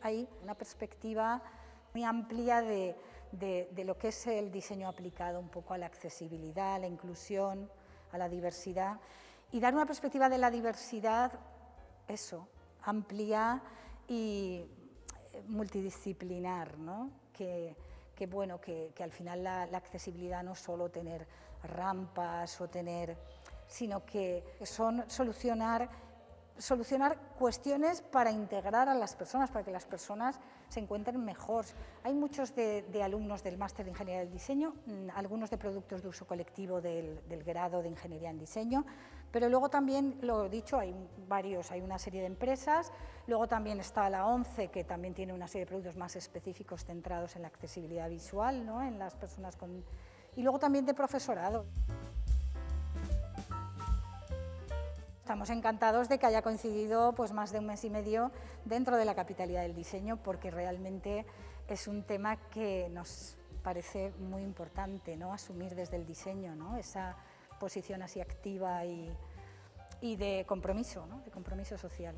hay una perspectiva muy amplia de, de, lo que es el diseño aplicado un poco a la accesibilidad, a la inclusión, a la diversidad y dar una perspectiva de la diversidad, eso, amplia y multidisciplinar, ¿no? que, que, bueno, que, que al final la, la, accesibilidad no es solo tener rampas o tener, sino que son solucionar solucionar cuestiones para integrar a las personas, para que las personas se encuentren mejor. Hay muchos de, alumnos del máster de Ingeniería del Diseño, mm, algunos de productos de uso colectivo del, grado de Ingeniería en Diseño, pero luego también, lo he dicho, hay varios, hay una serie de empresas, luego también está la ONCE, que también tiene una serie de productos más específicos centrados en la accesibilidad visual, ¿no? en las personas con... y luego también de profesorado. Estamos encantados de que haya coincidido pues, más de un mes y medio dentro de la capitalidad del diseño porque realmente es un tema que nos parece muy importante ¿no? asumir desde el diseño, ¿no? esa posición así activa y, y de compromiso, ¿no? de compromiso social.